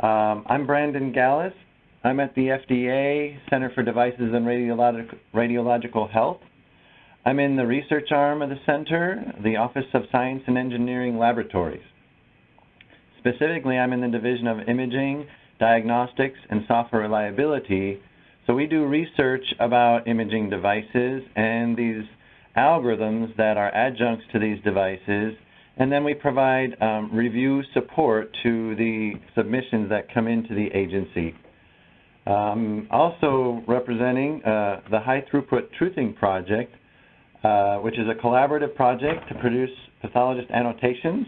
Um, I'm Brandon Gallas. I'm at the FDA Center for Devices and Radiologic Radiological Health. I'm in the research arm of the center, the Office of Science and Engineering Laboratories. Specifically, I'm in the Division of Imaging, Diagnostics, and Software Reliability. So we do research about imaging devices and these algorithms that are adjuncts to these devices, and then we provide um, review support to the submissions that come into the agency. Um, also representing uh, the High Throughput Truthing Project, uh, which is a collaborative project to produce pathologist annotations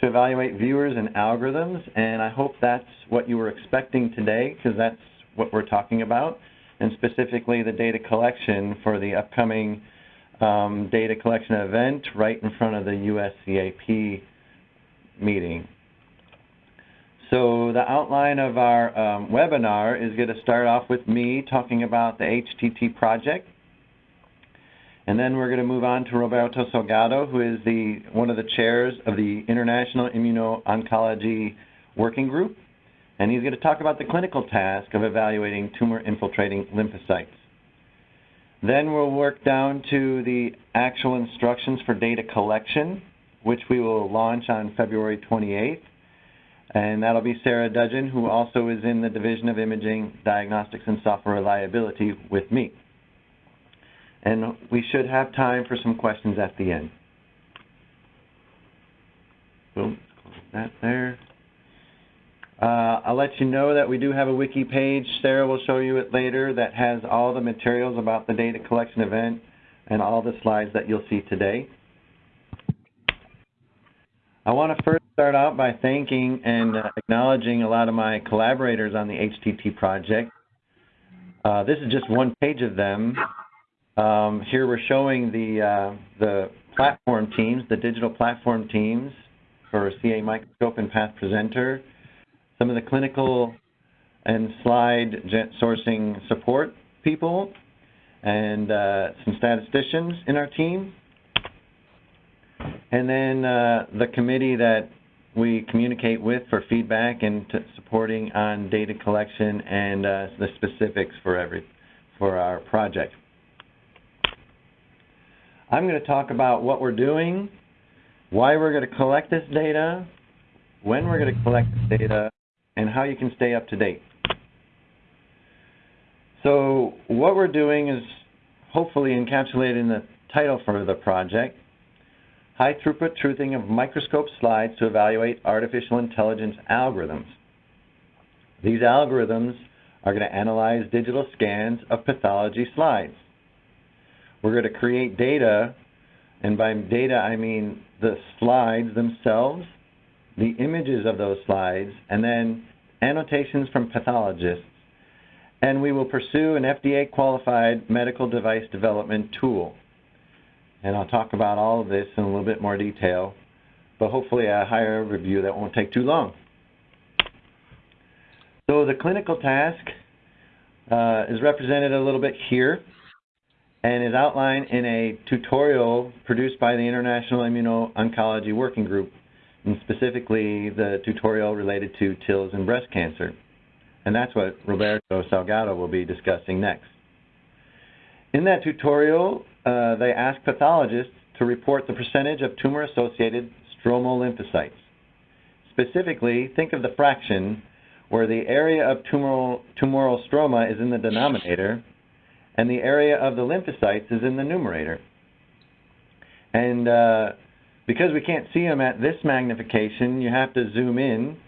to evaluate viewers and algorithms, and I hope that's what you were expecting today, because that's what we're talking about, and specifically the data collection for the upcoming um, data collection event right in front of the USCAP meeting. So the outline of our um, webinar is going to start off with me talking about the HTT project. And then we're going to move on to Roberto Salgado, who is the one of the chairs of the International Immuno-Oncology Working Group. And he's going to talk about the clinical task of evaluating tumor-infiltrating lymphocytes. Then we'll work down to the actual instructions for data collection, which we will launch on February 28th. And that'll be Sarah Dudgeon, who also is in the Division of Imaging, Diagnostics, and Software Reliability with me. And we should have time for some questions at the end. Boom, that there. Uh, I'll let you know that we do have a wiki page. Sarah will show you it later that has all the materials about the data collection event and all the slides that you'll see today. I want to first start out by thanking and uh, acknowledging a lot of my collaborators on the HTT project. Uh, this is just one page of them. Um, here we're showing the, uh, the platform teams, the digital platform teams for caMicroscope and PathPresenter some of the clinical and slide sourcing support people, and uh, some statisticians in our team. And then uh, the committee that we communicate with for feedback and supporting on data collection and uh, the specifics for every for our project. I'm going to talk about what we're doing, why we're going to collect this data, when we're going to collect this data, and how you can stay up to date. So what we're doing is hopefully encapsulated in the title for the project, High Throughput Truthing of Microscope Slides to Evaluate Artificial Intelligence Algorithms. These algorithms are going to analyze digital scans of pathology slides. We're going to create data, and by data I mean the slides themselves, the images of those slides, and then annotations from pathologists. And we will pursue an FDA-qualified medical device development tool. And I'll talk about all of this in a little bit more detail, but hopefully a higher review that won't take too long. So the clinical task uh, is represented a little bit here and is outlined in a tutorial produced by the International Immuno-Oncology Working Group and specifically the tutorial related to TILs and breast cancer. And that's what Roberto Salgado will be discussing next. In that tutorial, uh, they ask pathologists to report the percentage of tumor-associated stromal lymphocytes. Specifically, think of the fraction where the area of tumoral, tumoral stroma is in the denominator and the area of the lymphocytes is in the numerator. And uh, because we can't see them at this magnification, you have to zoom in.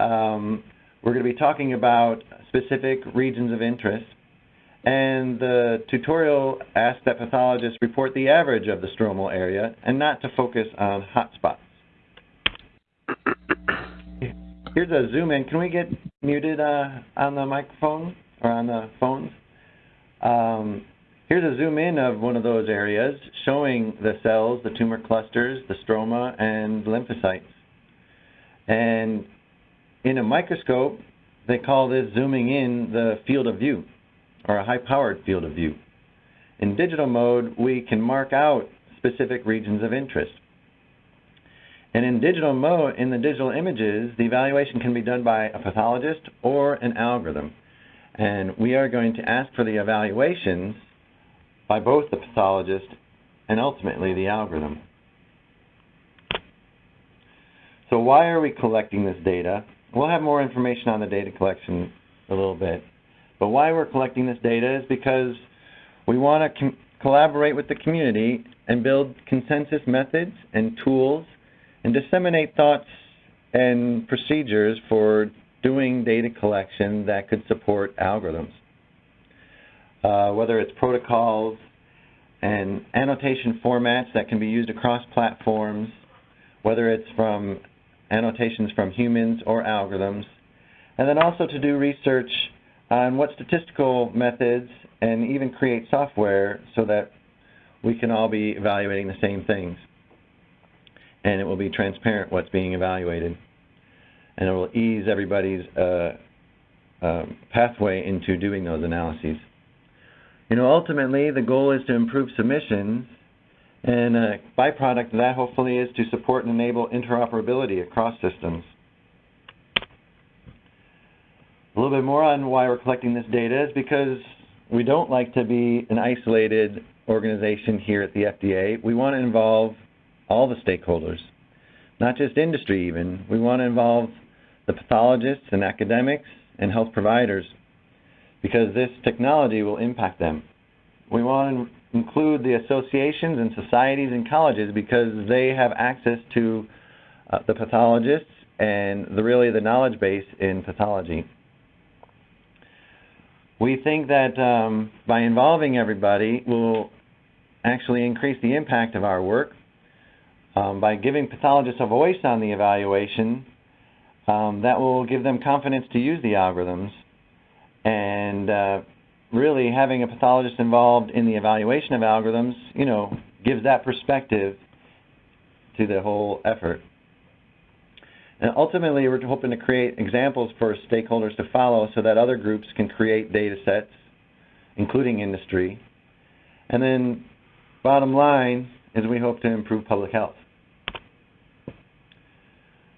Um, we're going to be talking about specific regions of interest. And the tutorial asks that pathologists report the average of the stromal area and not to focus on hotspots. Here's a zoom in. Can we get muted uh, on the microphone or on the phones? Um, Here's a zoom in of one of those areas showing the cells, the tumor clusters, the stroma, and lymphocytes. And in a microscope, they call this zooming in the field of view, or a high-powered field of view. In digital mode, we can mark out specific regions of interest. And in digital mode, in the digital images, the evaluation can be done by a pathologist or an algorithm. And we are going to ask for the evaluations by both the pathologist and ultimately the algorithm. So why are we collecting this data? We'll have more information on the data collection a little bit. But why we're collecting this data is because we want to collaborate with the community and build consensus methods and tools and disseminate thoughts and procedures for doing data collection that could support algorithms. Uh, whether it's protocols and annotation formats that can be used across platforms, whether it's from annotations from humans or algorithms, and then also to do research on what statistical methods and even create software so that we can all be evaluating the same things. And it will be transparent what's being evaluated. And it will ease everybody's uh, uh, pathway into doing those analyses. You know, ultimately, the goal is to improve submissions, and a byproduct of that hopefully is to support and enable interoperability across systems. A little bit more on why we're collecting this data is because we don't like to be an isolated organization here at the FDA. We want to involve all the stakeholders, not just industry even. We want to involve the pathologists and academics and health providers because this technology will impact them. We want to include the associations and societies and colleges because they have access to uh, the pathologists and the, really the knowledge base in pathology. We think that um, by involving everybody we'll actually increase the impact of our work. Um, by giving pathologists a voice on the evaluation, um, that will give them confidence to use the algorithms. And uh, really having a pathologist involved in the evaluation of algorithms, you know, gives that perspective to the whole effort. And ultimately, we're hoping to create examples for stakeholders to follow so that other groups can create data sets, including industry. And then, bottom line is we hope to improve public health.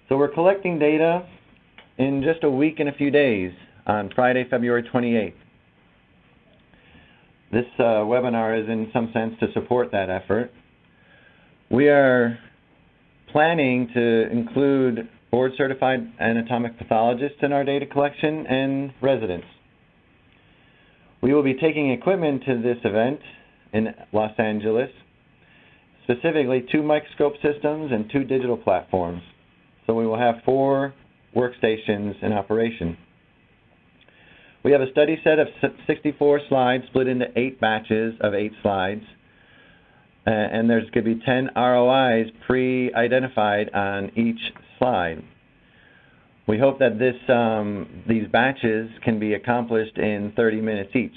So we're collecting data in just a week and a few days on Friday, February 28th. This uh, webinar is in some sense to support that effort. We are planning to include board certified anatomic pathologists in our data collection and residents. We will be taking equipment to this event in Los Angeles, specifically two microscope systems and two digital platforms. So we will have four workstations in operation. We have a study set of 64 slides split into eight batches of eight slides. And there's going to be 10 ROIs pre-identified on each slide. We hope that this, um, these batches can be accomplished in 30 minutes each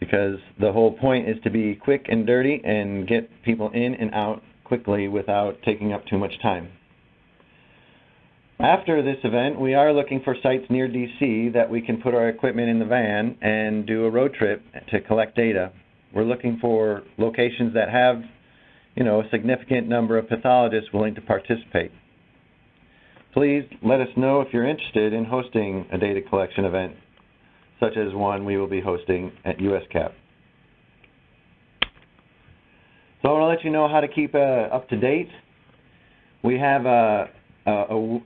because the whole point is to be quick and dirty and get people in and out quickly without taking up too much time. After this event, we are looking for sites near DC that we can put our equipment in the van and do a road trip to collect data. We're looking for locations that have you know, a significant number of pathologists willing to participate. Please let us know if you're interested in hosting a data collection event, such as one we will be hosting at USCAP. So I want to let you know how to keep uh, up to date. We have uh, a, a,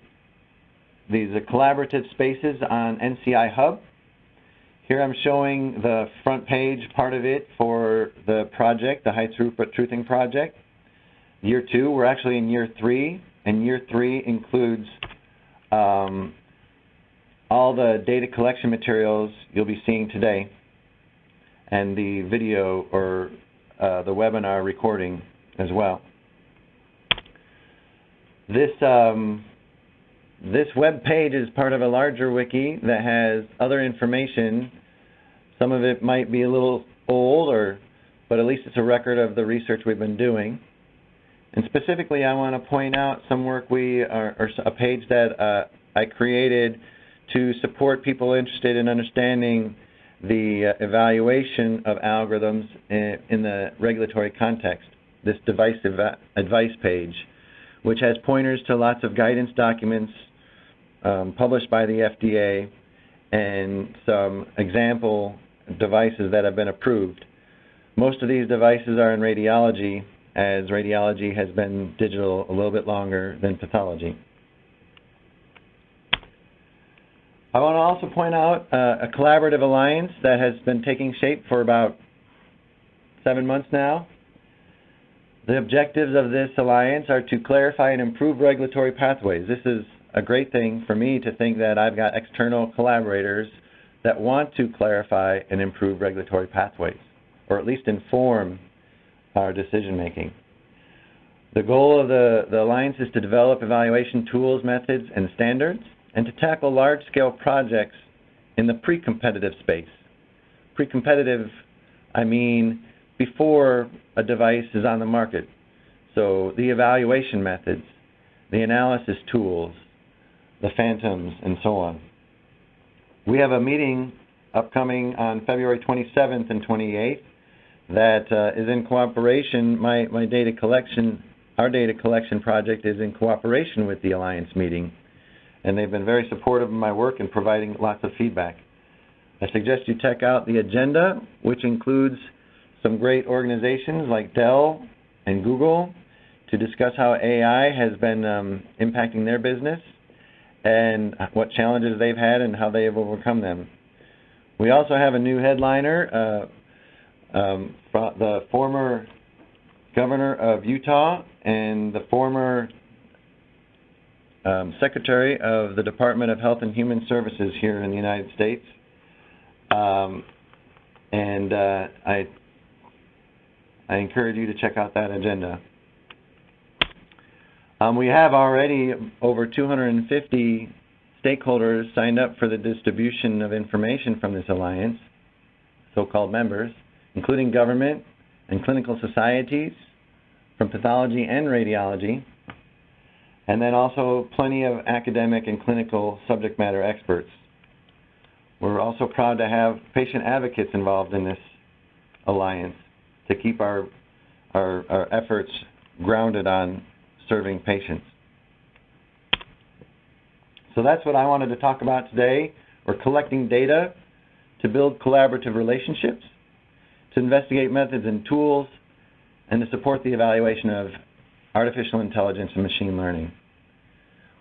these are collaborative spaces on NCI Hub. Here I'm showing the front page part of it for the project, the High Throughput Truthing Project. Year two, we're actually in year three, and year three includes um, all the data collection materials you'll be seeing today and the video or uh, the webinar recording as well. This um, this web page is part of a larger wiki that has other information. Some of it might be a little old, or but at least it's a record of the research we've been doing. And specifically, I want to point out some work we are, or a page that uh, I created to support people interested in understanding the uh, evaluation of algorithms in, in the regulatory context. this device advice page, which has pointers to lots of guidance documents um, published by the FDA and some example devices that have been approved. Most of these devices are in radiology, as radiology has been digital a little bit longer than pathology. I want to also point out uh, a collaborative alliance that has been taking shape for about seven months now. The objectives of this alliance are to clarify and improve regulatory pathways. This is a great thing for me to think that I've got external collaborators that want to clarify and improve regulatory pathways, or at least inform our decision making. The goal of the, the Alliance is to develop evaluation tools, methods, and standards, and to tackle large-scale projects in the pre-competitive space. Pre-competitive, I mean before a device is on the market. So the evaluation methods, the analysis tools, the phantoms, and so on. We have a meeting upcoming on February 27th and 28th that uh, is in cooperation. My, my data collection, our data collection project is in cooperation with the Alliance meeting, and they've been very supportive of my work and providing lots of feedback. I suggest you check out the agenda, which includes some great organizations like Dell and Google to discuss how AI has been um, impacting their business and what challenges they've had and how they have overcome them. We also have a new headliner, uh, um, the former governor of Utah and the former um, secretary of the Department of Health and Human Services here in the United States. Um, and uh, I, I encourage you to check out that agenda. Um, we have already over 250 stakeholders signed up for the distribution of information from this alliance, so-called members, including government and clinical societies from pathology and radiology, and then also plenty of academic and clinical subject matter experts. We're also proud to have patient advocates involved in this alliance to keep our, our, our efforts grounded on serving patients. So that's what I wanted to talk about today. We're collecting data to build collaborative relationships, to investigate methods and tools, and to support the evaluation of artificial intelligence and machine learning.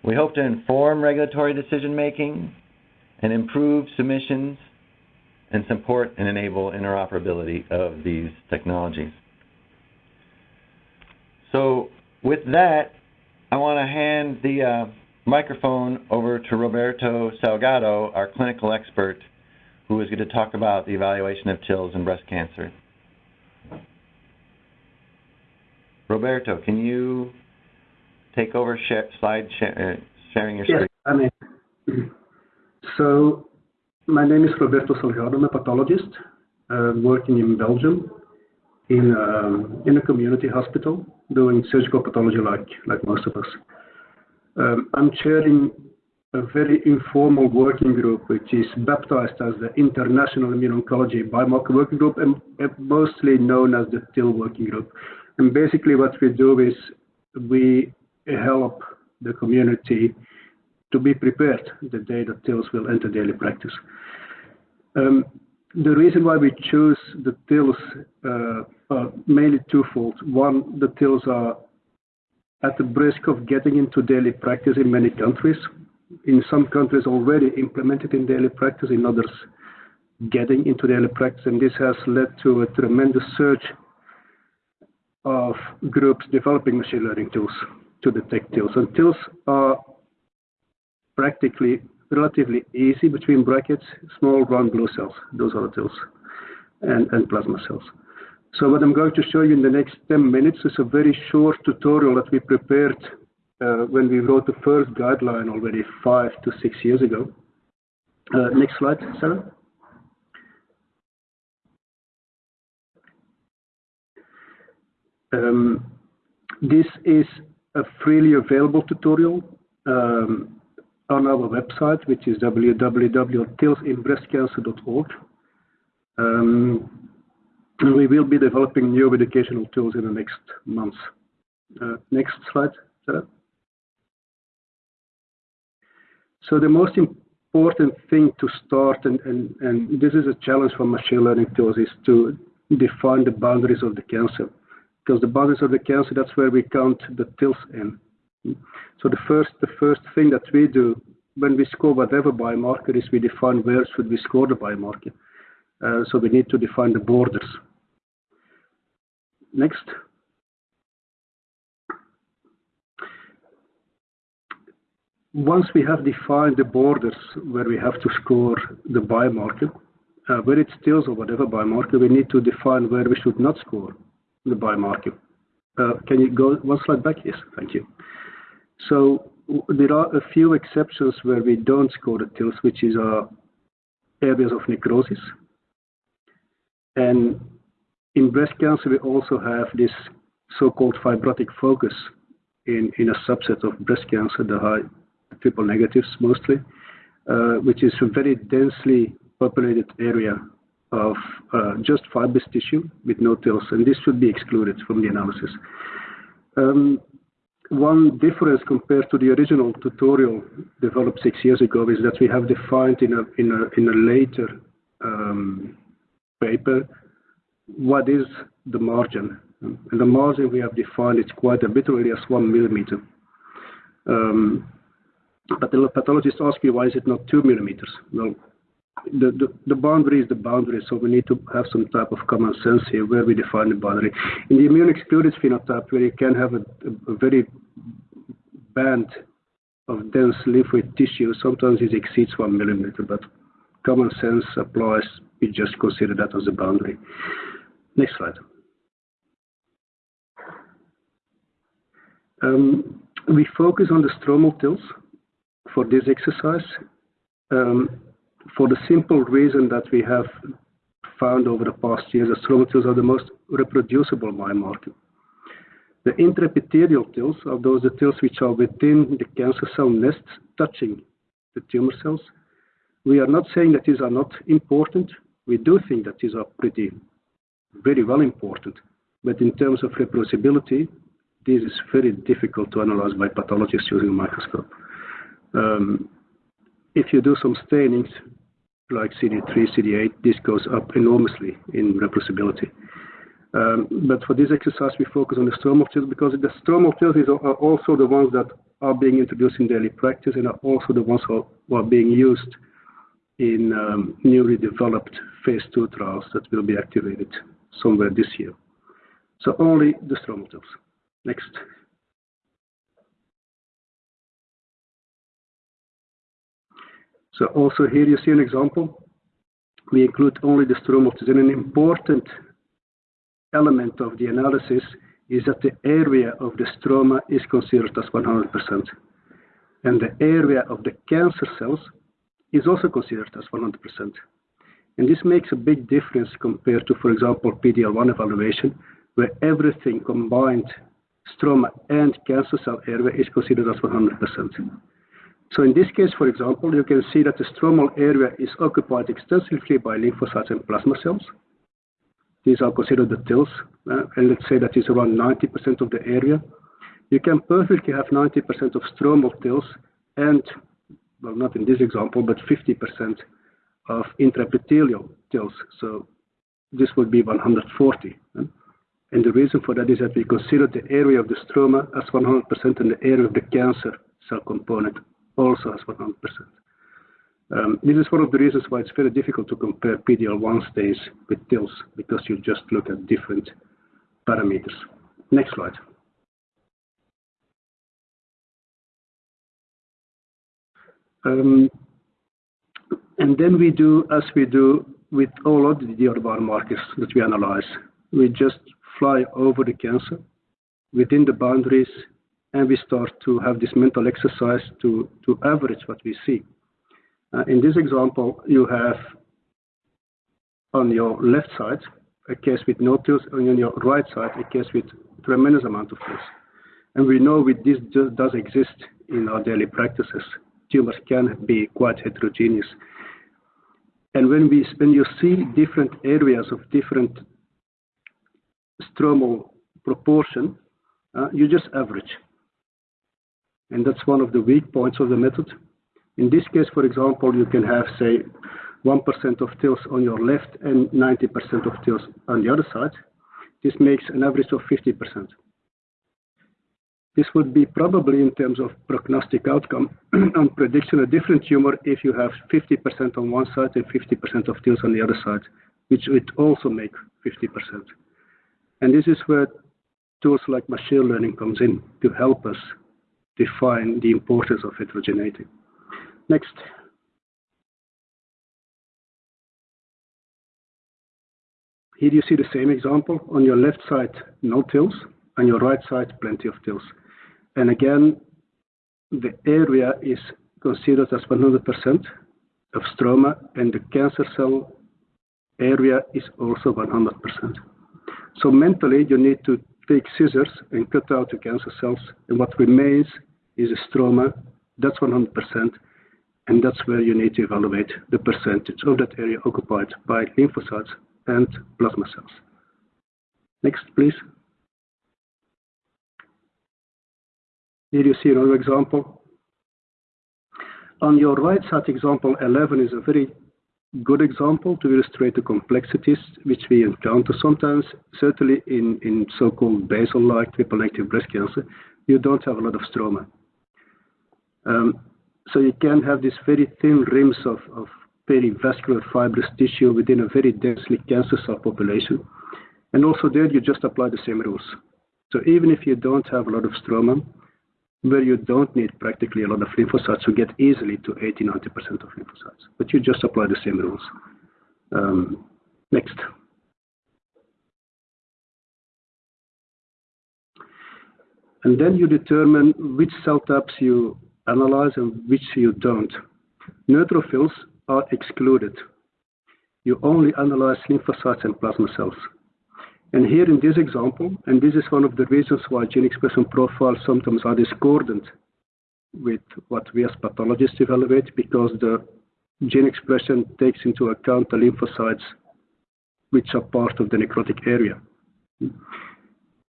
We hope to inform regulatory decision making and improve submissions and support and enable interoperability of these technologies. So with that, I want to hand the uh, microphone over to Roberto Salgado, our clinical expert, who is going to talk about the evaluation of TILs in breast cancer. Roberto, can you take over share, slide share, uh, sharing your screen? Yes, I mean, so my name is Roberto Salgado. I'm a pathologist uh, working in Belgium in, um, in a community hospital doing surgical pathology like, like most of us. Um, I'm chairing a very informal working group, which is baptized as the International Immuno-Oncology Biomarker Working Group and, mostly known as the TIL Working Group. And basically what we do is we help the community to be prepared the day that TILs will enter daily practice. Um, the reason why we choose the TILs uh, Uh, mainly twofold. One, the TILs are at the risk of getting into daily practice in many countries. In some countries already implemented in daily practice, in others getting into daily practice, and this has led to a tremendous surge of groups developing machine learning tools to detect TILs. And TILs are practically relatively easy between brackets, small round blue cells. Those are the TILs, and, and plasma cells. So what I'm going to show you in the next 10 minutes is a very short tutorial that we prepared uh, when we wrote the first guideline already five to six years ago. Uh, next slide, Sarah. Um, this is a freely available tutorial. Um, on our website, which is www.tilsinbreastcancer.org. Um, we will be developing new educational tools in the next months. Uh, next slide, Sarah. So the most important thing to start, and, this is a challenge for machine learning tools, is to define the boundaries of the cancer. Because the boundaries of the cancer, that's where we count the TILs in. So the first, the first thing that we do when we score whatever biomarker is we define where should we score the biomarker. Uh, so we need to define the borders. Next. Once we have defined the borders where we have to score the biomarker, uh, where it's TILs or whatever biomarker, we need to define where we should not score the biomarker. Uh, can you go one slide back? Yes, thank you. So there are a few exceptions where we don't score the TILs, which is uh, areas of necrosis. And in breast cancer, we also have this so-called fibrotic focus in, in a subset of breast cancer, the high triple negatives mostly, uh, which is a very densely populated area of uh, just fibrous tissue with no TILs, and this should be excluded from the analysis. Um, one difference compared to the original tutorial developed six years ago is that we have defined in a, in a, in a later um, paper what is the margin. And the margin we have defined is quite a bit, really as one millimeter. Um, but the pathologist ask you, why is it not two millimeters? Well, the, the, the, boundary is the boundary, so we need to have some type of common sense here where we define the boundary. In the immune excluded phenotype, where you can have a, a, a very band of dense lymphoid tissue, sometimes it exceeds one millimeter, but common sense applies. We just consider that as a boundary. Next slide. Um, we focus on the stromal TILs for this exercise. Um, for the simple reason that we have found over the past years that stromal TILs are the most reproducible biomarker. The intraepithelial TILs are those the TILs which are within the cancer cell nests touching the tumor cells. We are not saying that these are not important. We do think that these are pretty, very well important. But in terms of reproducibility, this is very difficult to analyze by pathologists using a microscope. Um, if you do some stainings like CD3, CD8, this goes up enormously in reproducibility. Um, but for this exercise, we focus on the stromal TILs because the stromal TILs are also the ones that are being introduced in daily practice and are also the ones who are being used in um, newly developed phase two trials that will be activated somewhere this year. So only the stromal TILs. Next. So also here you see an example. We include only the stromal TILs. And an important element of the analysis is that the area of the stroma is considered as 100%. And the area of the cancer cells is also considered as 100%. And this makes a big difference compared to, for example, PD-L1 evaluation, where everything combined, stroma and cancer cell area, is considered as 100%. So in this case, for example, you can see that the stromal area is occupied extensively by lymphocytes and plasma cells. These are considered the TILs, uh, and let's say that is around 90% of the area. You can perfectly have 90% of stromal TILs and, well, not in this example, but 50% of intraepithelial TILs. So this would be 140. Uh, and the reason for that is that we consider the area of the stroma as 100% and the area of the cancer cell component also as 100%. Um, this is one of the reasons why it's very difficult to compare PD-L1 stains with TILs because you just look at different parameters. Next slide. Um, then we do, as we do with all of the other biomarkers that we analyze, we just fly over the cancer within the boundaries and we start to have this mental exercise to, average what we see. Uh, in this example, you have on your left side a case with no TILs, and on your right side a case with tremendous amount of TILs. And we know this does exist in our daily practices. Tumors can be quite heterogeneous. And when we when you see different areas of different stromal proportion, uh, you just average. And that's one of the weak points of the method. In this case, for example, you can have, say, 1% of TILs on your left and 90% of TILs on the other side. This makes an average of 50%. This would be probably in terms of prognostic outcome and prediction a different tumor if you have 50% on one side and 50% of TILs on the other side, which would also make 50%. And this is where tools like machine learning comes in to help us define the importance of heterogeneity. Next. Here you see the same example. On your left side, no TILs. On your right side, plenty of TILs. And again, the area is considered as 100% of stroma, and the cancer cell area is also 100%. So mentally, you need to take scissors and cut out the cancer cells, and what remains is a stroma. That's 100%, and that's where you need to evaluate the percentage of that area occupied by lymphocytes and plasma cells. Next, please. Here you see another example. On your right side, example 11 is a very good example to illustrate the complexities which we encounter sometimes, certainly in, in so-called basal-like triple-negative breast cancer, you don't have a lot of stroma. Um, so you can have these very thin rims of, of perivascular fibrous tissue within a very densely cancer cell population. And also there you just apply the same rules. So even if you don't have a lot of stroma, where you don't need practically a lot of lymphocytes to get easily to 80 90% of lymphocytes, but you just apply the same rules. Um, next. And then you determine which cell types you analyze and which you don't. Neutrophils are excluded. You only analyze lymphocytes and plasma cells. And here in this example, and this is one of the reasons why gene expression profiles sometimes are discordant with what we as pathologists evaluate, because the gene expression takes into account the lymphocytes which are part of the necrotic area.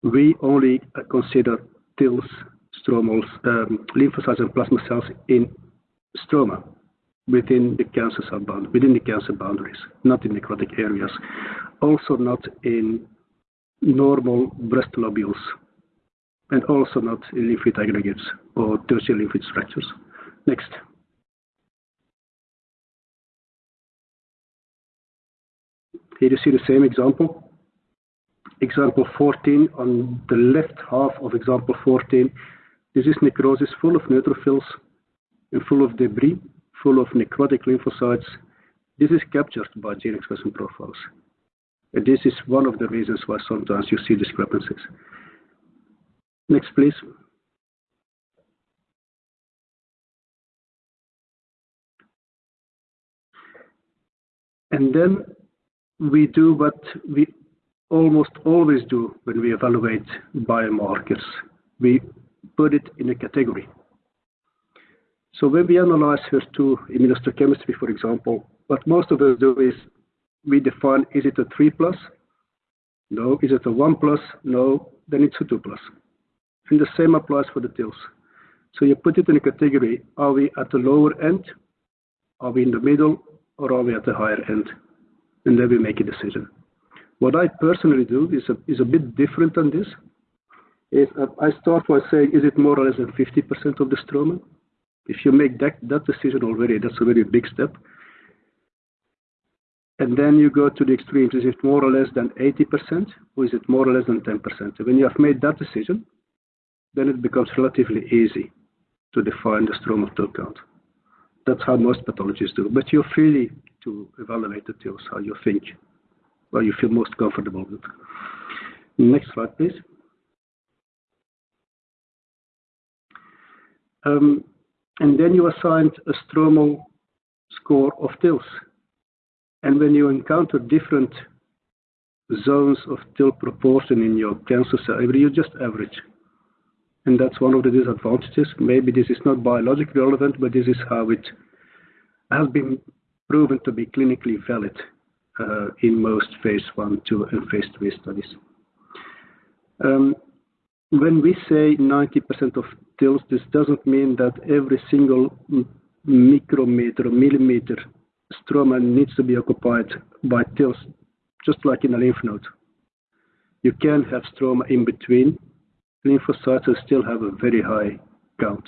We only consider TILs, stromals, um, lymphocytes and plasma cells in stroma within the cancer cell bound, within the cancer boundaries, not in necrotic areas. Also not in normal breast lobules and also not lymphoid aggregates or tertiary lymphoid structures. Next. Here you see the same example. Example 14 on the left half of example 14. This is necrosis full of neutrophils and full of debris, full of necrotic lymphocytes. This is captured by gene expression profiles. This is one of the reasons why sometimes you see discrepancies. Next, please. And then we do what we almost always do when we evaluate biomarkers. We put it in a category. So when we analyze HER2 immunohistochemistry, for example, what most of us do is we define, is it a 3 plus? No. Is it a 1 plus? No. Then it's a 2 plus. And the same applies for the TILs. So you put it in a category, are we at the lower end? Are we in the middle? Or are we at the higher end? And then we make a decision. What I personally do is a, is a bit different than this. Is I start by saying, is it more or less than 50% of the stroma? If you make that, that decision already, that's a very big step. And then you go to the extremes. Is it more or less than 80%, or is it more or less than 10%? And when you have made that decision, then it becomes relatively easy to define the stromal TIL count. That's how most pathologists do. But you're free to evaluate the TILs, how you think, what you feel most comfortable with. Next slide, please. Um, and then you assigned a stromal score of TILs. And when you encounter different zones of TIL proportion in your cancer cell, you just average. And that's one of the disadvantages. Maybe this is not biologically relevant, but this is how it has been proven to be clinically valid uh, in most phase one, two, and phase three studies. Um, when we say 90% of TILs, this doesn't mean that every single micrometer millimeter stroma needs to be occupied by TILs, just like in a lymph node. You can have stroma in between lymphocytes still have a very high count.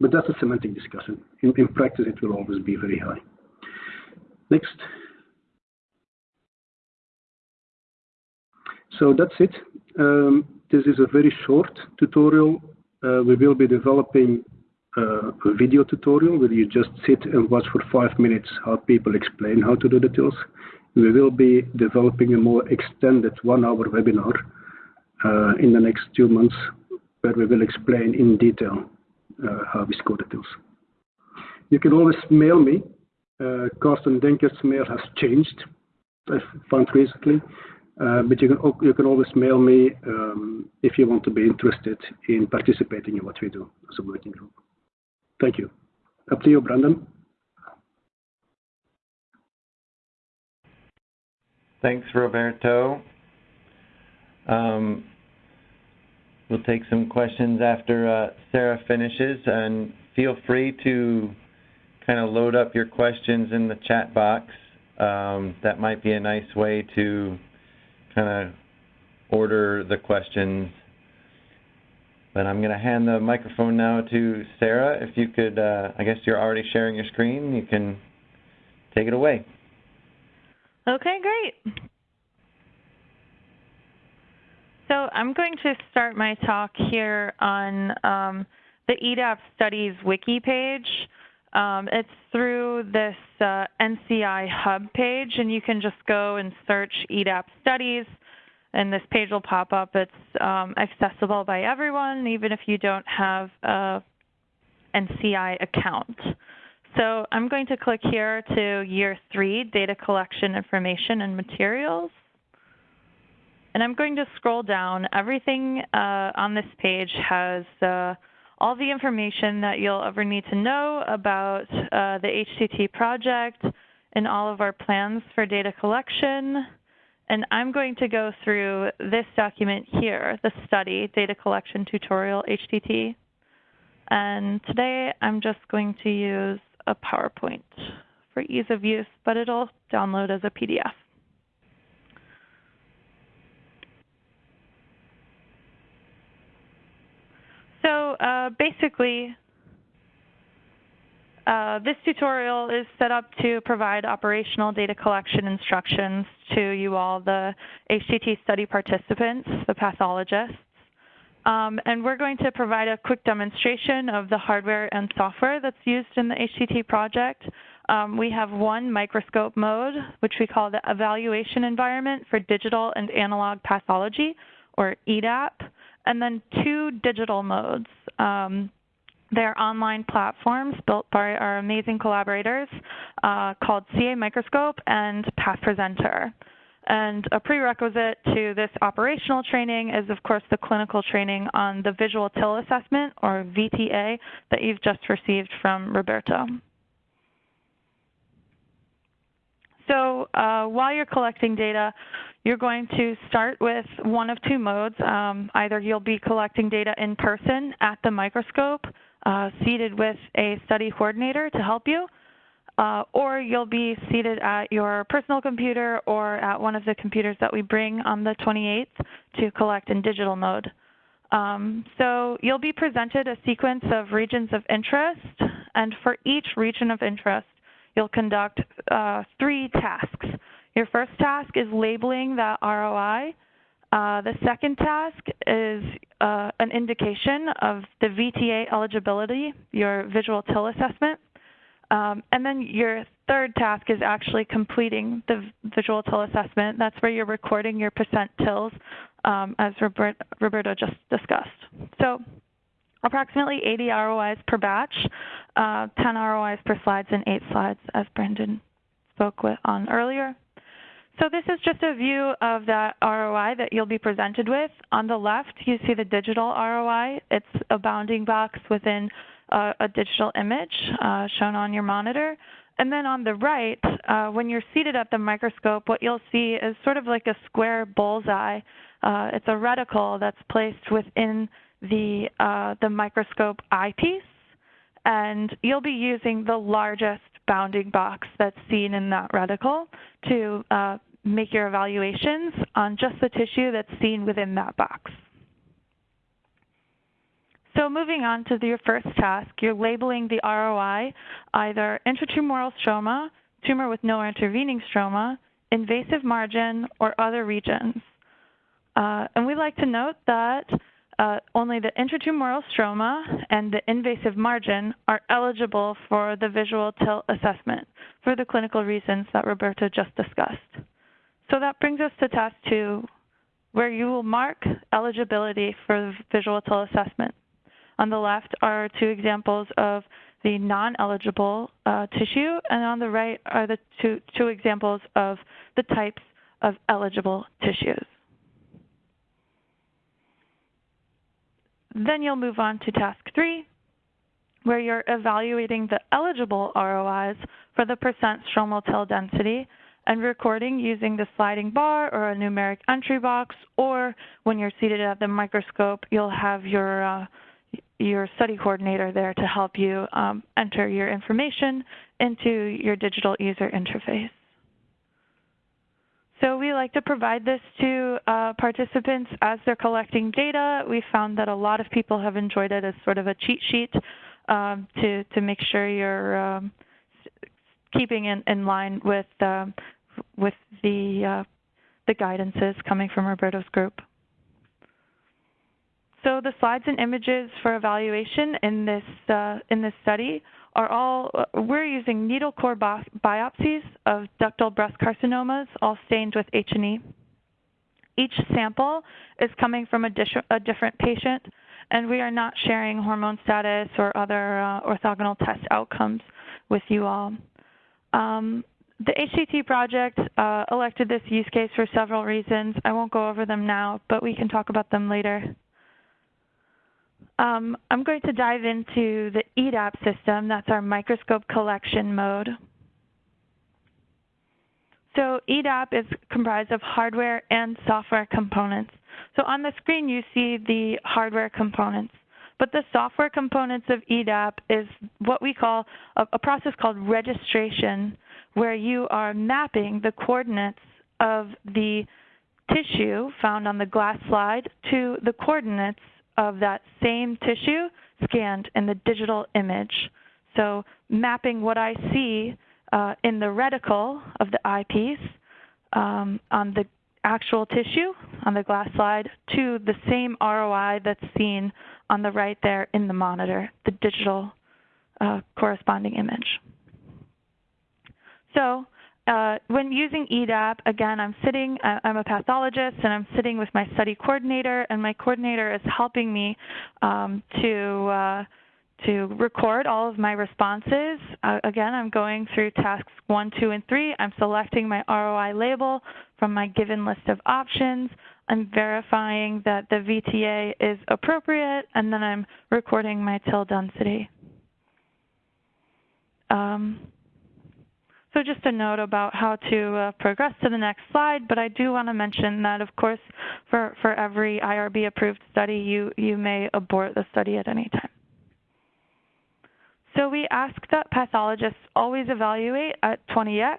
But that's a semantic discussion. In, in practice, it will always be very high. Next. So that's it. Um, this is a very short tutorial. Uh, we will be developing video tutorial where you just sit and watch for five minutes how people explain how to do the tools. We will be developing a more extended one-hour webinar uh, in the next two months where we will explain in detail uh, how we score the TILs. You can always mail me. Uh, Carsten Denkert's mail has changed, I found recently. Uh, but you can you can always mail me um, if you want to be interested in participating in what we do as a working group. Thank you. Up to you, Brandon. Thanks, Roberto. Um, we'll take some questions after uh, Sarah finishes, and feel free to kind of load up your questions in the chat box. Um, that might be a nice way to kind of order the questions. But I'm going to hand the microphone now to Sarah. If you could, uh, I guess you're already sharing your screen. You can take it away. Okay, great. So I'm going to start my talk here on um, the eeDAP Studies wiki page. Um, it's through this uh, NCI hub page, and you can just go and search eeDAP studies, and this page will pop up. It's um, accessible by everyone, even if you don't have a NCI account. So I'm going to click here to year three, data collection information and materials. And I'm going to scroll down. Everything uh, on this page has uh, all the information that you'll ever need to know about uh, the HTT project and all of our plans for data collection. And I'm going to go through this document here, the study, Data Collection Tutorial HTT. And today I'm just going to use a PowerPoint for ease of use, but it'll download as a PDF. So uh, basically, uh, this tutorial is set up to provide operational data collection instructions to you all, the HTT study participants, the pathologists. Um, and we're going to provide a quick demonstration of the hardware and software that's used in the HTT project. Um, we have one microscope mode, which we call the Evaluation Environment for Digital and Analog Pathology, or eeDAP and then two digital modes. Um, they're online platforms built by our amazing collaborators uh, called caMicroscope and PathPresenter. And a prerequisite to this operational training is, of course, the clinical training on the visual TIL assessment, or VTA, that you've just received from Roberto. So uh, while you're collecting data, you're going to start with one of two modes. Um, either you'll be collecting data in person at the microscope, uh, seated with a study coordinator to help you, uh, or you'll be seated at your personal computer or at one of the computers that we bring on the 28th to collect in digital mode. Um, so you'll be presented a sequence of regions of interest, and for each region of interest, you'll conduct uh, three tasks. Your first task is labeling that ROI. Uh, the second task is uh, an indication of the VTA eligibility, your visual TIL assessment. Um, and then your third task is actually completing the visual TIL assessment. That's where you're recording your percent TILs, um, as Robert, Roberto just discussed. So approximately 80 ROIs per batch, uh, 10 ROIs per slides, and 8 slides, as Brandon spoke with on earlier. So this is just a view of that ROI that you'll be presented with. On the left, you see the digital ROI. It's a bounding box within a, a digital image uh, shown on your monitor. And then on the right, uh, when you're seated at the microscope, what you'll see is sort of like a square bullseye. Uh, it's a reticle that's placed within the, uh, the microscope eyepiece, and you'll be using the largest bounding box that's seen in that reticle to uh, make your evaluations on just the tissue that's seen within that box. So moving on to your first task, you're labeling the ROI either intratumoral stroma, tumor with no intervening stroma, invasive margin, or other regions. Uh, and we'd like to note that uh, only the intratumoral stroma and the invasive margin are eligible for the visual TIL assessment for the clinical reasons that Roberto just discussed. So that brings us to task two, where you will mark eligibility for the visual TIL assessment. On the left are two examples of the non-eligible uh, tissue, and on the right are the two, two examples of the types of eligible tissues. Then you'll move on to task three, where you're evaluating the eligible ROIs for the percent stromal TIL density and recording using the sliding bar or a numeric entry box, or when you're seated at the microscope, you'll have your uh, your study coordinator there to help you um, enter your information into your digital user interface. So we like to provide this to uh, participants as they're collecting data. We found that a lot of people have enjoyed it as sort of a cheat sheet um, to, to make sure you're um, keeping in, in line with, uh, with the, uh, the guidances coming from Roberto's group. So the slides and images for evaluation in this, uh, in this study are all, uh, we're using needle core biopsies of ductal breast carcinomas, all stained with H&E. Each sample is coming from a, a, different patient, and we are not sharing hormone status or other uh, orthogonal test outcomes with you all. Um, the HCT project uh, elected this use case for several reasons. I won't go over them now, but we can talk about them later. Um, I'm going to dive into the eeDAP system. That's our microscope collection mode. So eeDAP is comprised of hardware and software components. So on the screen, you see the hardware components. But the software components of eeDAP is what we call a, a process called registration, where you are mapping the coordinates of the tissue found on the glass slide to the coordinates of that same tissue scanned in the digital image. So mapping what I see uh, in the reticle of the eyepiece um, on the actual tissue on the glass slide to the same ROI that's seen on the right there in the monitor, the digital uh, corresponding image. So uh, when using eeDAP, again, I'm sitting, I'm a pathologist, and I'm sitting with my study coordinator, and my coordinator is helping me um, to, uh, to record all of my responses. Uh, again, I'm going through tasks one, two, and three. I'm selecting my ROI label from my given list of options. I'm verifying that the VTA is appropriate, and then I'm recording my TIL density. Um, so just a note about how to uh, progress to the next slide, but I do want to mention that, of course, for, for every IRB approved study, you, you may abort the study at any time. So we ask that pathologists always evaluate at 20x.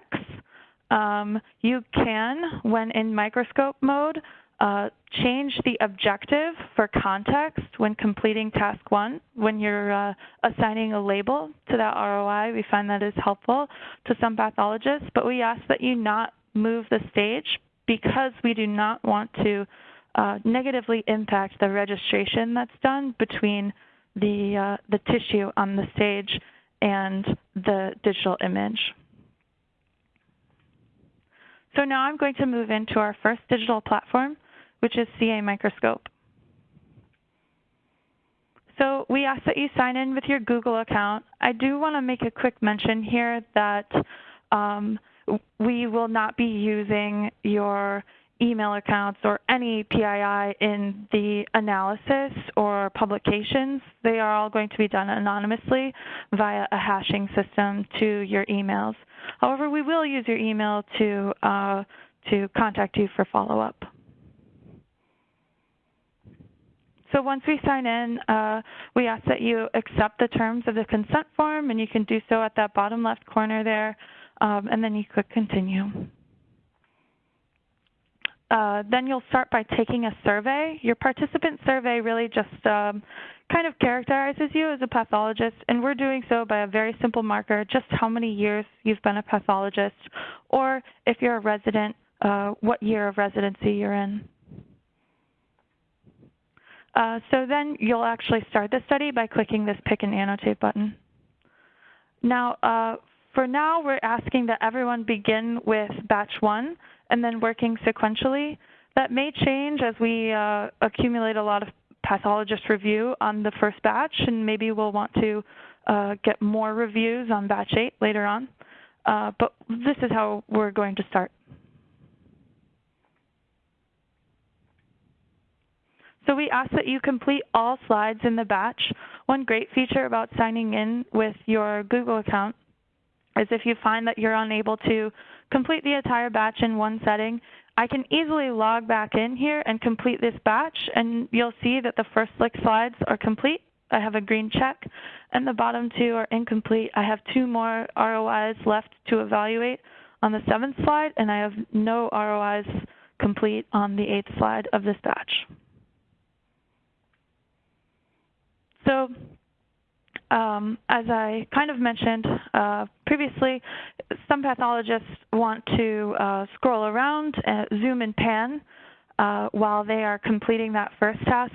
Um, you can, when in microscope mode, uh, change the objective for context when completing task one. When you're uh, assigning a label to that ROI, we find that is helpful to some pathologists, but we ask that you not move the stage because we do not want to uh, negatively impact the registration that's done between the, uh, the tissue on the stage and the digital image. So now I'm going to move into our first digital platform, which is caMicroscope. So we ask that you sign in with your Google account. I do want to make a quick mention here that um, we will not be using your email accounts or any PII in the analysis or publications, they are all going to be done anonymously via a hashing system to your emails. However, we will use your email to, uh, to contact you for follow-up. So once we sign in, uh, we ask that you accept the terms of the consent form, and you can do so at that bottom left corner there, um, and then you click continue. Uh, then you'll start by taking a survey. Your participant survey really just um, kind of characterizes you as a pathologist, and we're doing so by a very simple marker, just how many years you've been a pathologist, or if you're a resident, uh, what year of residency you're in. Uh, so then you'll actually start the study by clicking this pick and annotate button. Now, uh, for now, we're asking that everyone begin with batch one and then working sequentially. That may change as we uh, accumulate a lot of pathologist review on the first batch, and maybe we'll want to uh, get more reviews on batch eight later on. Uh, but this is how we're going to start. So we ask that you complete all slides in the batch. One great feature about signing in with your Google account is if you find that you're unable to complete the entire batch in one setting, I can easily log back in here and complete this batch, and you'll see that the first six slides are complete. I have a green check, and the bottom two are incomplete. I have two more ROIs left to evaluate on the seventh slide, and I have no ROIs complete on the eighth slide of this batch. So um, as I kind of mentioned uh, previously, some pathologists want to uh, scroll around, uh, zoom and pan uh, while they are completing that first task,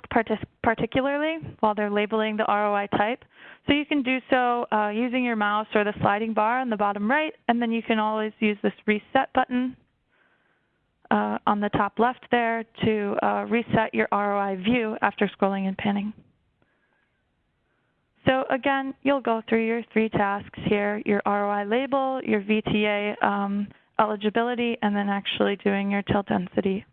particularly while they're labeling the ROI type. So you can do so uh, using your mouse or the sliding bar on the bottom right, and then you can always use this reset button uh, on the top left there to reset your ROI view after scrolling and panning. So again, you'll go through your three tasks here, your ROI label, your VTA um, eligibility, and then actually doing your TIL density.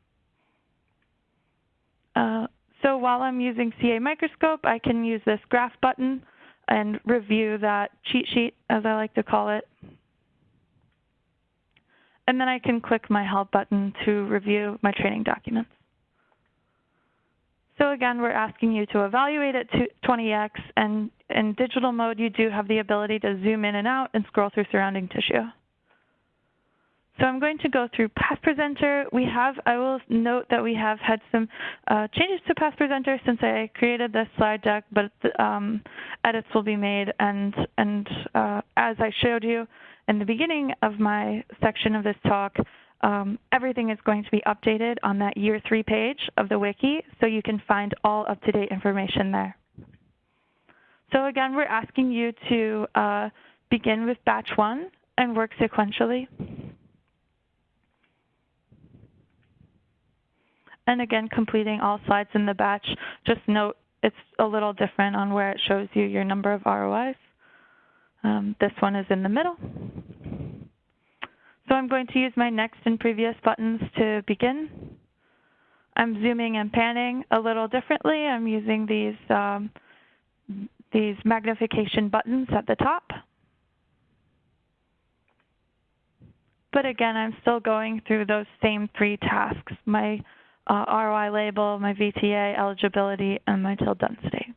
Uh, so while I'm using caMicroscope, I can use this graph button and review that cheat sheet, as I like to call it. And then I can click my help button to review my training documents. So again, we're asking you to evaluate at 20x, and in digital mode, you do have the ability to zoom in and out and scroll through surrounding tissue. So I'm going to go through PathPresenter. We have, I will note that we have had some uh, changes to PathPresenter since I created this slide deck, but um, edits will be made. And, and uh, as I showed you in the beginning of my section of this talk, um, everything is going to be updated on that year three page of the wiki, so you can find all up-to-date information there. So again, we're asking you to uh, begin with batch one and work sequentially. And again, completing all slides in the batch. Just note it's a little different on where it shows you your number of ROIs. Um, this one is in the middle. So I'm going to use my next and previous buttons to begin. I'm zooming and panning a little differently. I'm using these, um, these magnification buttons at the top. But again, I'm still going through those same three tasks, my uh, ROI label, my VTA eligibility, and my TIL density.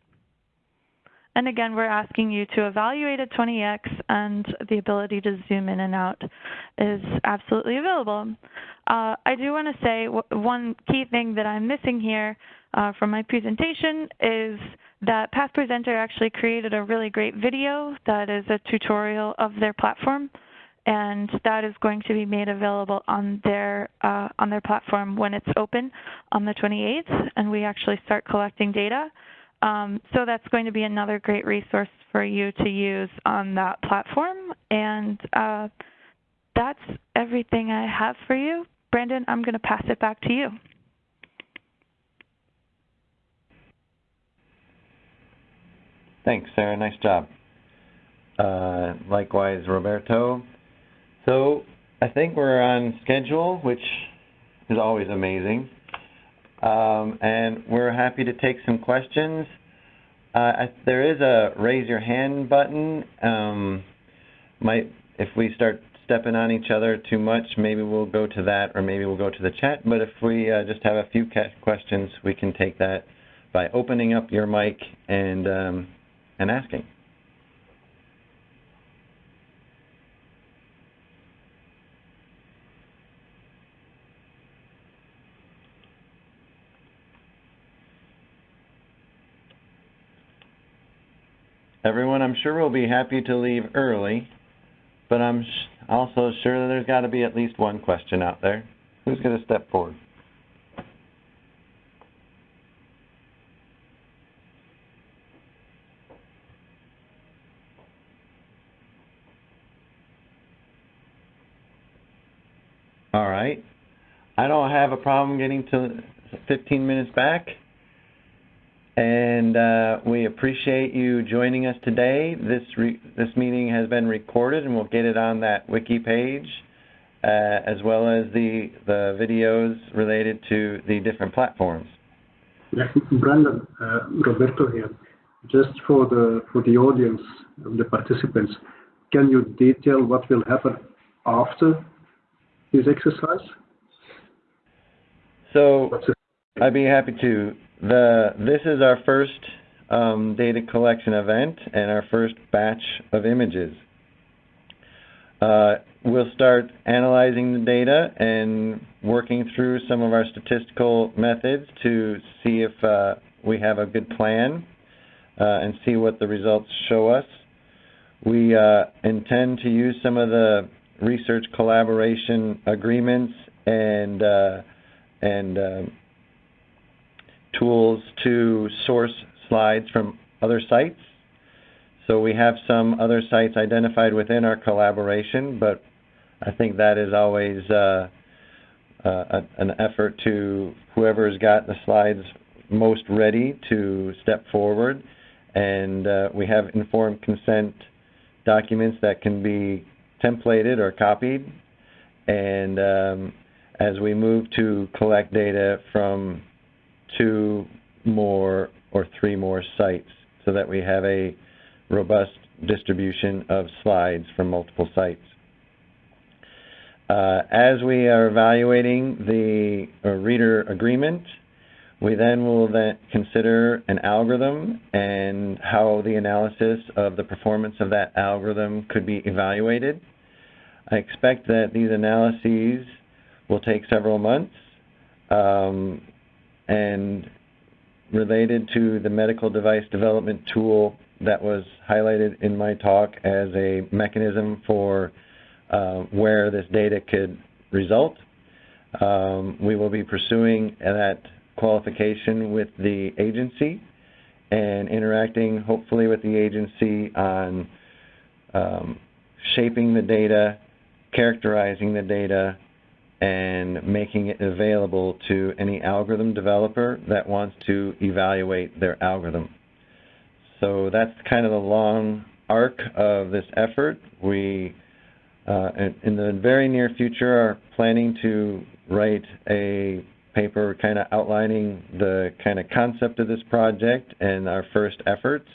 And again, we're asking you to evaluate at 20x and the ability to zoom in and out is absolutely available. Uh, I do want to say one key thing that I'm missing here uh, from my presentation is that PathPresenter actually created a really great video that is a tutorial of their platform and that is going to be made available on their uh, on their platform when it's open on the 28th and we actually start collecting data. Um, so that's going to be another great resource for you to use on that platform. And uh, that's everything I have for you. Brandon, I'm going to pass it back to you. Thanks, Sarah. Nice job. Uh, likewise, Roberto. So I think we're on schedule, which is always amazing. Um, and we're happy to take some questions. Uh, I, there is a raise your hand button. Um, might if we start stepping on each other too much, maybe we'll go to that, or maybe we'll go to the chat. But if we uh, just have a few questions, we can take that by opening up your mic and um, and asking. Everyone, I'm sure will be happy to leave early, but I'm also sure that there's got to be at least one question out there. Who's going to step forward? All right. I don't have a problem getting to 15 minutes back. And uh, we appreciate you joining us today. This this meeting has been recorded, and we'll get it on that wiki page, uh, as well as the the videos related to the different platforms. Yeah, Brandon, uh, Roberto here. Just for the for the audience, the participants, can you detail what will happen after this exercise? So, I'd be happy to. The this is our first um, data collection event and our first batch of images. Uh, we'll start analyzing the data and working through some of our statistical methods to see if uh, we have a good plan uh, and see what the results show us. We uh, intend to use some of the research collaboration agreements and uh, and um, tools to source slides from other sites. So we have some other sites identified within our collaboration, but I think that is always uh, uh, an effort to whoever's got the slides most ready to step forward. And uh, we have informed consent documents that can be templated or copied. And um, as we move to collect data from two more or three more sites so that we have a robust distribution of slides from multiple sites. Uh, as we are evaluating the uh, reader agreement, we then will then consider an algorithm and how the analysis of the performance of that algorithm could be evaluated. I expect that these analyses will take several months. Um, and related to the medical device development tool that was highlighted in my talk as a mechanism for uh, where this data could result. Um, we will be pursuing that qualification with the agency and interacting hopefully with the agency on um, shaping the data, characterizing the data, and making it available to any algorithm developer that wants to evaluate their algorithm. So that's kind of the long arc of this effort. We, uh, in, in the very near future, are planning to write a paper kind of outlining the kind of concept of this project and our first efforts.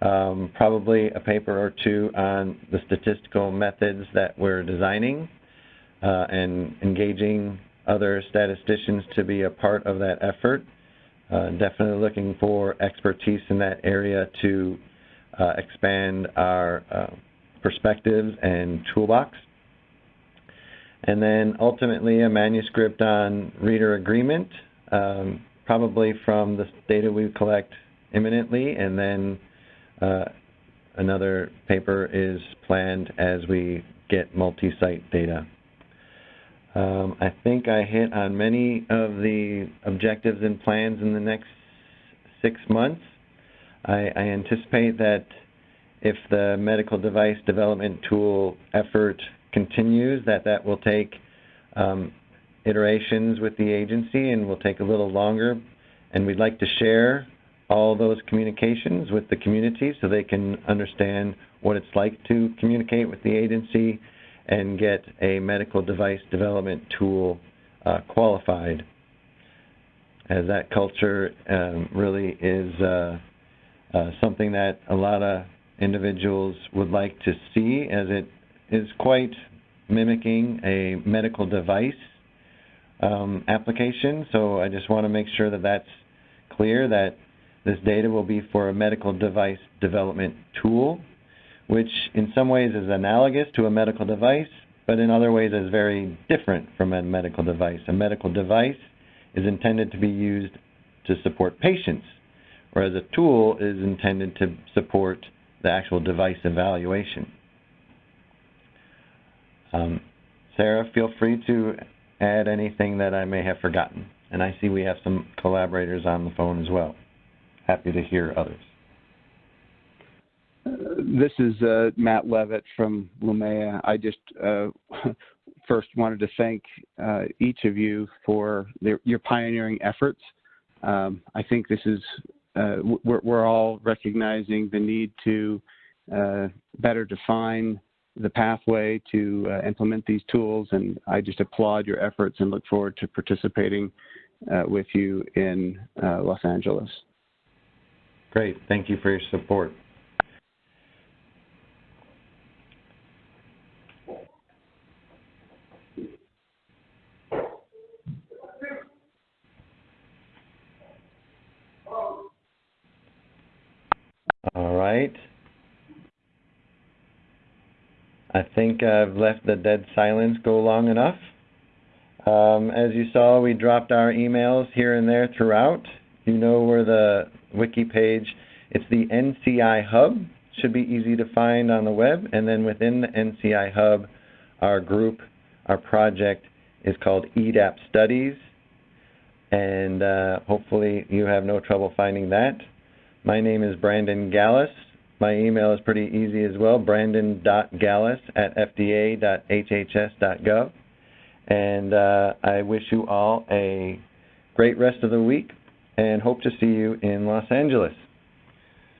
Um, probably a paper or two on the statistical methods that we're designing uh, and engaging other statisticians to be a part of that effort. Uh, definitely looking for expertise in that area to uh, expand our uh, perspectives and toolbox. And then ultimately a manuscript on reader agreement, um, probably from the data we collect imminently, and then uh, another paper is planned as we get multi-site data. Um, I think I hit on many of the objectives and plans in the next six months. I, I anticipate that if the medical device development tool effort continues, that that will take um, iterations with the agency and will take a little longer. And we'd like to share all those communications with the community so they can understand what it's like to communicate with the agency and get a medical device development tool uh, qualified, as that culture um, really is uh, uh, something that a lot of individuals would like to see, as it is quite mimicking a medical device um, application. So I just want to make sure that that's clear that this data will be for a medical device development tool, which in some ways is analogous to a medical device, but in other ways is very different from a medical device. A medical device is intended to be used to support patients, whereas a tool is intended to support the actual device evaluation. Um, Sarah, feel free to add anything that I may have forgotten. And I see we have some collaborators on the phone as well. Happy to hear others. Uh, this is uh, Matt Levitt from Lumea. I just uh, first wanted to thank uh, each of you for your pioneering efforts. Um, I think this is, uh, we're, we're, all recognizing the need to better define the pathway to uh, implement these tools, and I just applaud your efforts and look forward to participating uh, with you in uh, Los Angeles. Great. Thank you for your support. All right. I think I've left the dead silence go long enough. Um, as you saw, we dropped our emails here and there throughout. You know where the wiki page, it's the NCI Hub, should be easy to find on the web. And then within the NCI Hub, our group, our project is called eeDAP Studies. And uh, hopefully you have no trouble finding that. My name is Brandon Gallas. My email is pretty easy as well, brandon.gallas at fda.hhs.gov. And uh, I wish you all a great rest of the week and hope to see you in Los Angeles.